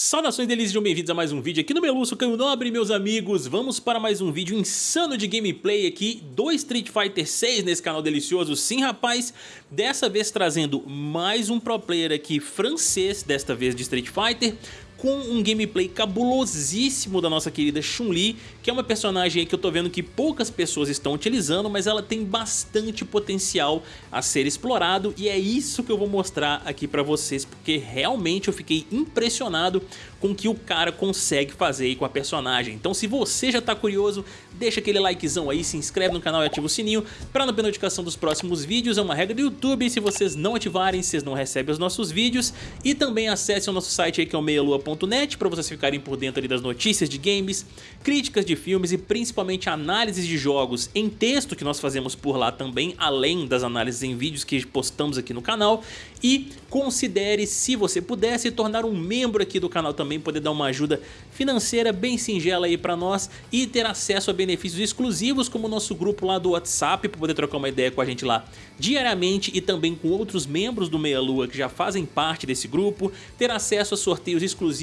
Saudações delícias, sejam bem-vindos a mais um vídeo aqui no Meluço Caio Nobre, meus amigos. Vamos para mais um vídeo insano de gameplay aqui do Street Fighter 6 nesse canal delicioso. Sim, rapaz, dessa vez trazendo mais um pro player aqui francês, desta vez de Street Fighter, com um gameplay cabulosíssimo da nossa querida Chun-Li, que é uma personagem que eu tô vendo que poucas pessoas estão utilizando, mas ela tem bastante potencial a ser explorado e é isso que eu vou mostrar aqui pra vocês, porque realmente eu fiquei impressionado com o que o cara consegue fazer com a personagem. Então se você já tá curioso, deixa aquele likezão aí, se inscreve no canal e ativa o sininho para não perder notificação dos próximos vídeos, é uma regra do YouTube, se vocês não ativarem, vocês não recebem os nossos vídeos e também acesse o nosso site aí que é o meialua.net para vocês ficarem por dentro das notícias de games, críticas de filmes e principalmente análises de jogos em texto que nós fazemos por lá também, além das análises em vídeos que postamos aqui no canal. E considere, se você puder, se tornar um membro aqui do canal também, poder dar uma ajuda financeira bem singela aí pra nós e ter acesso a benefícios exclusivos como o nosso grupo lá do WhatsApp para poder trocar uma ideia com a gente lá diariamente e também com outros membros do Meia Lua que já fazem parte desse grupo, ter acesso a sorteios exclusivos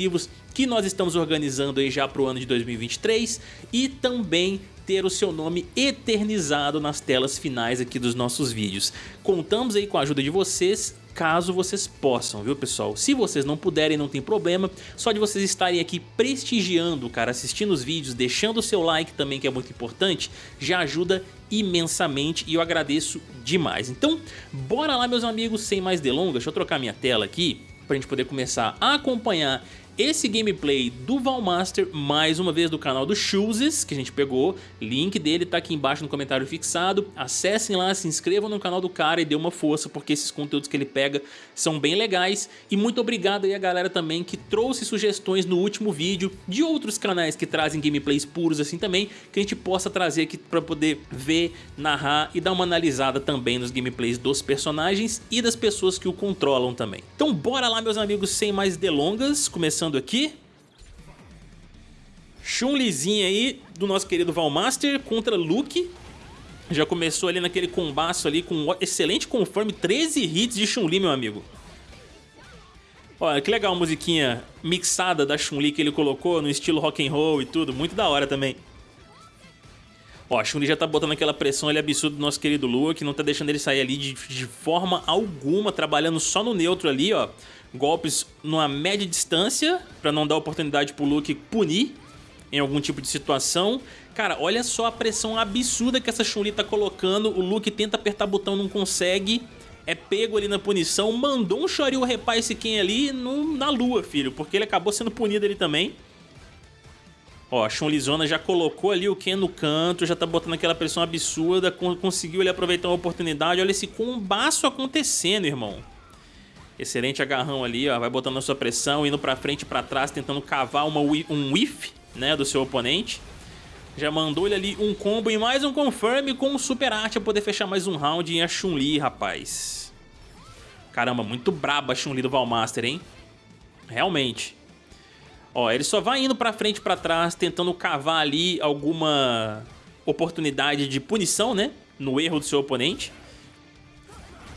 que nós estamos organizando aí já pro ano de 2023 e também ter o seu nome eternizado nas telas finais aqui dos nossos vídeos. Contamos aí com a ajuda de vocês caso vocês possam, viu pessoal? Se vocês não puderem, não tem problema, só de vocês estarem aqui prestigiando, cara, assistindo os vídeos, deixando o seu like também, que é muito importante, já ajuda imensamente e eu agradeço demais. Então, bora lá meus amigos, sem mais delongas, deixa eu trocar minha tela aqui, pra gente poder começar a acompanhar esse gameplay do Valmaster, mais uma vez do canal do Chooses, que a gente pegou, link dele tá aqui embaixo no comentário fixado, acessem lá, se inscrevam no canal do cara e dê uma força, porque esses conteúdos que ele pega são bem legais, e muito obrigado aí a galera também que trouxe sugestões no último vídeo de outros canais que trazem gameplays puros assim também, que a gente possa trazer aqui pra poder ver, narrar e dar uma analisada também nos gameplays dos personagens e das pessoas que o controlam também. Então bora lá meus amigos, sem mais delongas, começando aqui. Chun-Lizinha aí do nosso querido Valmaster contra Luke. Já começou ali naquele combaço ali com um excelente conforme, 13 hits de Chun-Li, meu amigo. Olha, que legal a musiquinha mixada da Chun-Li que ele colocou no estilo rock and roll e tudo, muito da hora também. Ó, a Chun-Li já tá botando aquela pressão ali absurda do nosso querido Luke, não tá deixando ele sair ali de, de forma alguma, trabalhando só no neutro ali, ó golpes numa média distância, para não dar oportunidade pro Luke punir em algum tipo de situação. Cara, olha só a pressão absurda que essa Chun-Li tá colocando, o Luke tenta apertar botão, não consegue, é pego ali na punição, mandou um Shoryu repar esse Ken ali no, na lua, filho, porque ele acabou sendo punido ali também. Ó, a Zona já colocou ali o Ken no canto, já tá botando aquela pressão absurda, conseguiu ele aproveitar uma oportunidade, olha esse combaço acontecendo, irmão. Excelente agarrão ali, ó, vai botando a sua pressão, indo pra frente e pra trás, tentando cavar uma, um whiff né, do seu oponente. Já mandou ele ali um combo e mais um confirm com o Super Art pra poder fechar mais um round em a Chun-Li, rapaz. Caramba, muito braba a Chun-Li do Valmaster, hein? Realmente. Ó, ele só vai indo pra frente e pra trás, tentando cavar ali alguma oportunidade de punição, né? No erro do seu oponente.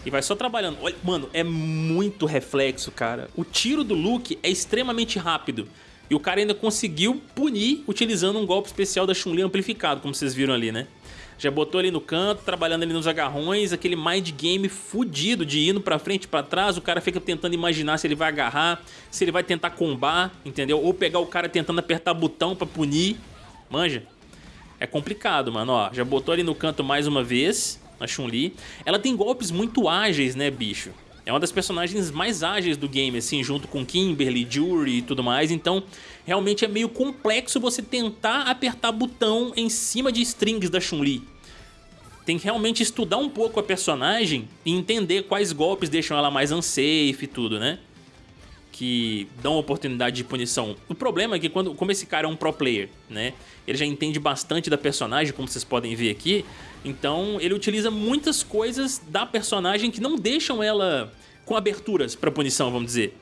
E vai só trabalhando. Olha, mano, é muito reflexo, cara. O tiro do Luke é extremamente rápido. E o cara ainda conseguiu punir utilizando um golpe especial da Chun-Li amplificado, como vocês viram ali, né? Já botou ali no canto, trabalhando ali nos agarrões, aquele mind game fudido de indo pra frente pra trás, o cara fica tentando imaginar se ele vai agarrar, se ele vai tentar combar, entendeu? Ou pegar o cara tentando apertar botão pra punir, manja? É complicado, mano, ó, já botou ali no canto mais uma vez, a Chun-Li. Ela tem golpes muito ágeis, né, bicho? É uma das personagens mais ágeis do game, assim, junto com Kimberly, Jury e tudo mais, então realmente é meio complexo você tentar apertar botão em cima de strings da Chun-Li. Tem que realmente estudar um pouco a personagem e entender quais golpes deixam ela mais unsafe e tudo, né? Que dão oportunidade de punição. O problema é que quando, como esse cara é um pro player, né? Ele já entende bastante da personagem, como vocês podem ver aqui. Então ele utiliza muitas coisas da personagem que não deixam ela com aberturas para punição, vamos dizer.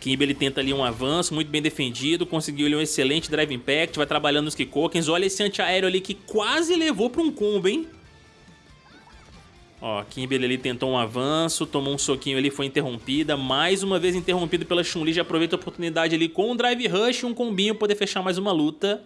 Kimber ele tenta ali um avanço muito bem defendido, conseguiu ali um excelente drive impact, vai trabalhando nos Kikokens. Olha esse antiaéreo ali que quase levou para um combo, hein? Ó, Kimberly ali tentou um avanço, tomou um soquinho ali, foi interrompida. Mais uma vez interrompido pela Chun-Li, já aproveita a oportunidade ali com um Drive Rush e um combinho poder fechar mais uma luta.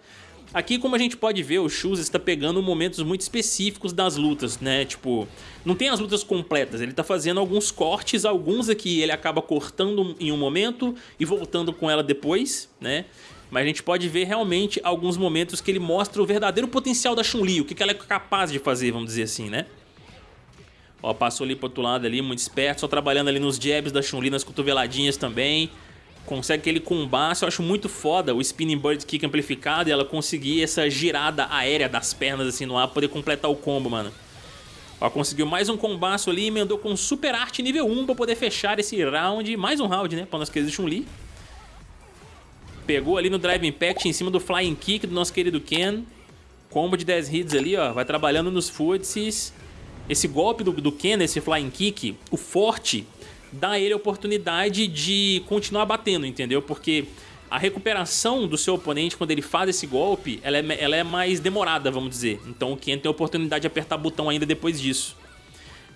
Aqui, como a gente pode ver, o Shoes está pegando momentos muito específicos das lutas, né? Tipo, não tem as lutas completas, ele está fazendo alguns cortes, alguns aqui ele acaba cortando em um momento e voltando com ela depois, né? Mas a gente pode ver realmente alguns momentos que ele mostra o verdadeiro potencial da Chun-Li, o que ela é capaz de fazer, vamos dizer assim, né? Ó, passou ali pro outro lado ali, muito esperto, só trabalhando ali nos jabs da Chun-Li, nas cotoveladinhas também. Consegue aquele combate, eu acho muito foda o Spinning Bird Kick amplificado e ela conseguir essa girada aérea das pernas assim no ar, poder completar o combo, mano. Ó, conseguiu mais um combaço ali, emendou com Super Arte nível 1 pra poder fechar esse round, mais um round, né, pra nossa querida Chun-Li. Pegou ali no Drive Impact em cima do Flying Kick do nosso querido Ken. Combo de 10 hits ali, ó, vai trabalhando nos footsies. Esse golpe do, do Ken, esse Flying Kick, o forte, dá a ele a oportunidade de continuar batendo, entendeu? Porque a recuperação do seu oponente quando ele faz esse golpe, ela é, ela é mais demorada, vamos dizer. Então o Ken tem a oportunidade de apertar botão ainda depois disso.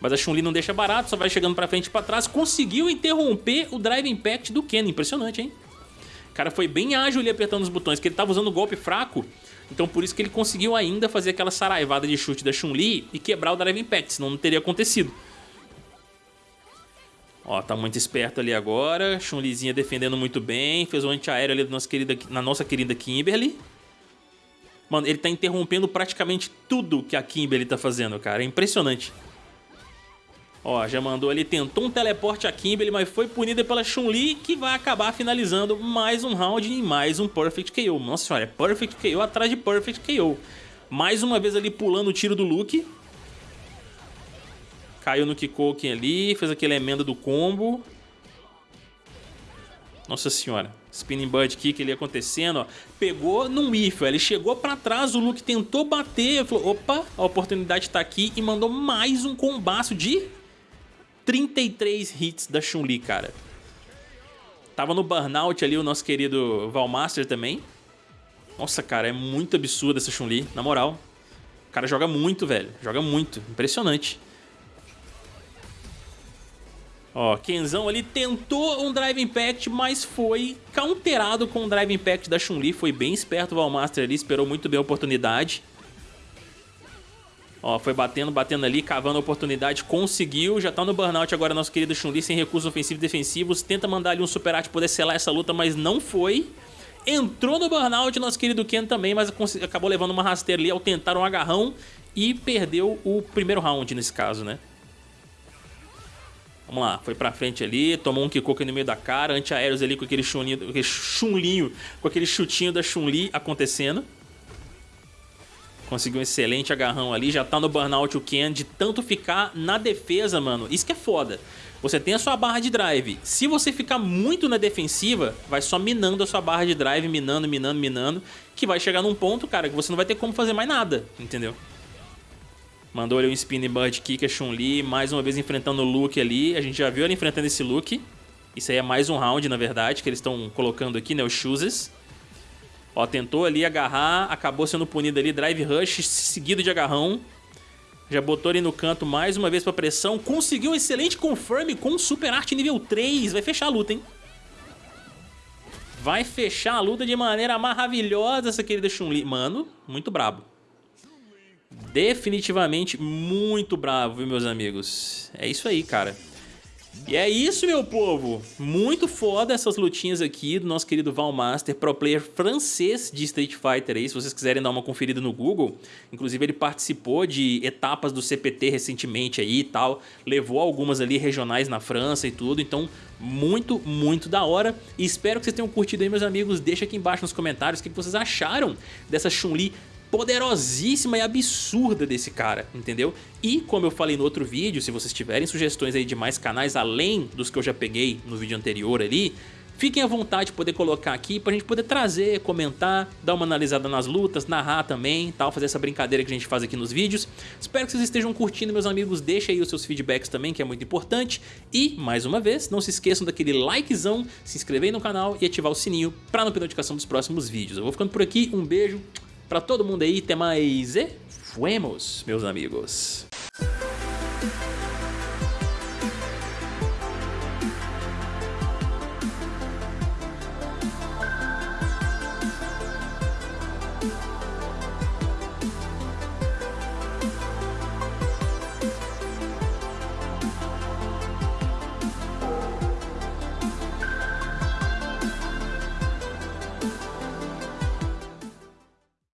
Mas a Chun-Li não deixa barato, só vai chegando pra frente e pra trás. Conseguiu interromper o Drive Impact do Ken, impressionante, hein? O cara foi bem ágil ali apertando os botões, que ele tava usando golpe fraco então por isso que ele conseguiu ainda fazer aquela saraivada de chute da Chun-Li e quebrar o Drive Impact, senão não teria acontecido. Ó, tá muito esperto ali agora. Chun-Lizinha defendendo muito bem. Fez o antiaéreo ali nossa querida, na nossa querida Kimberly. Mano, ele tá interrompendo praticamente tudo que a Kimberly tá fazendo, cara. É impressionante. Ó, já mandou ali, tentou um teleporte a Kimberly, mas foi punida pela Chun-Li, que vai acabar finalizando mais um round e mais um Perfect KO. Nossa senhora, é Perfect KO atrás de Perfect KO. Mais uma vez ali pulando o tiro do Luke. Caiu no Kikoken ali, fez aquele emenda do combo. Nossa senhora. Spinning Bird Kick ali acontecendo, ó. Pegou num whiff, ele chegou pra trás, o Luke tentou bater, falou, opa, a oportunidade tá aqui e mandou mais um combaço de 33 hits da Chun-Li, cara. Tava no burnout ali o nosso querido Valmaster também. Nossa, cara, é muito absurda essa Chun-Li, na moral. O cara joga muito, velho. Joga muito. Impressionante. Ó, Kenzão ali tentou um Drive Impact, mas foi counterado com o Drive Impact da Chun-Li. Foi bem esperto o Valmaster ali, esperou muito bem a oportunidade. Ó, foi batendo, batendo ali, cavando a oportunidade, conseguiu. Já tá no burnout agora nosso querido Chun-Li, sem recursos ofensivos e defensivos. Tenta mandar ali um Super Art poder selar essa luta, mas não foi. Entrou no burnout nosso querido Ken também, mas acabou levando uma rasteira ali ao tentar um agarrão e perdeu o primeiro round nesse caso, né? Vamos lá, foi pra frente ali, tomou um Kikoken no meio da cara, antiaéreos ali com aquele chulinho, aquele chunlinho, com aquele chutinho da Chun-Li acontecendo. Conseguiu um excelente agarrão ali, já tá no burnout o Ken de tanto ficar na defesa, mano. Isso que é foda. Você tem a sua barra de drive. Se você ficar muito na defensiva, vai só minando a sua barra de drive, minando, minando, minando, que vai chegar num ponto, cara, que você não vai ter como fazer mais nada, entendeu? Mandou ali um Spinning Bird Kick a Chun-Li, mais uma vez enfrentando o Luke ali. A gente já viu ele enfrentando esse Luke. Isso aí é mais um round, na verdade, que eles estão colocando aqui, né, os Chooses. Ó, tentou ali agarrar, acabou sendo punido ali, drive rush seguido de agarrão. Já botou ali no canto mais uma vez pra pressão. Conseguiu um excelente confirm com Super Arte nível 3. Vai fechar a luta, hein? Vai fechar a luta de maneira maravilhosa essa querida Chun-Li. Mano, muito brabo. Definitivamente muito bravo, viu, meus amigos? É isso aí, cara. E é isso, meu povo! Muito foda essas lutinhas aqui do nosso querido Valmaster, pro player francês de Street Fighter aí, se vocês quiserem dar uma conferida no Google. Inclusive ele participou de etapas do CPT recentemente aí e tal, levou algumas ali regionais na França e tudo, então muito, muito da hora. E espero que vocês tenham curtido aí, meus amigos. Deixa aqui embaixo nos comentários o que vocês acharam dessa Chun-Li poderosíssima e absurda desse cara, entendeu? E como eu falei no outro vídeo, se vocês tiverem sugestões aí de mais canais além dos que eu já peguei no vídeo anterior ali, Fiquem à vontade de poder colocar aqui pra gente poder trazer, comentar, dar uma analisada nas lutas, narrar também, tal, fazer essa brincadeira que a gente faz aqui nos vídeos. Espero que vocês estejam curtindo, meus amigos, deixa aí os seus feedbacks também, que é muito importante. E, mais uma vez, não se esqueçam daquele likezão, se inscrever no canal e ativar o sininho pra não perder notificação dos próximos vídeos. Eu vou ficando por aqui, um beijo, Pra todo mundo aí, até mais e fuemos, meus amigos.